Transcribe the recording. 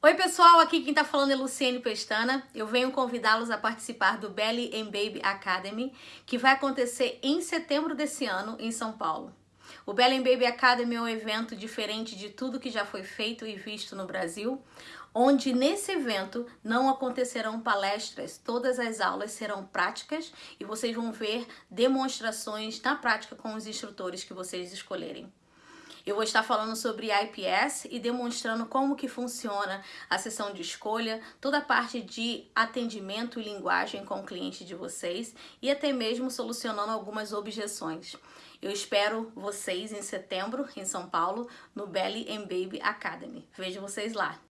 Oi pessoal, aqui quem tá falando é Luciene Pestana. Eu venho convidá-los a participar do Belly and Baby Academy, que vai acontecer em setembro desse ano em São Paulo. O Belly and Baby Academy é um evento diferente de tudo que já foi feito e visto no Brasil, onde nesse evento não acontecerão palestras, todas as aulas serão práticas e vocês vão ver demonstrações na prática com os instrutores que vocês escolherem. Eu vou estar falando sobre IPS e demonstrando como que funciona a sessão de escolha, toda a parte de atendimento e linguagem com o cliente de vocês e até mesmo solucionando algumas objeções. Eu espero vocês em setembro em São Paulo no Belly and Baby Academy. Vejo vocês lá.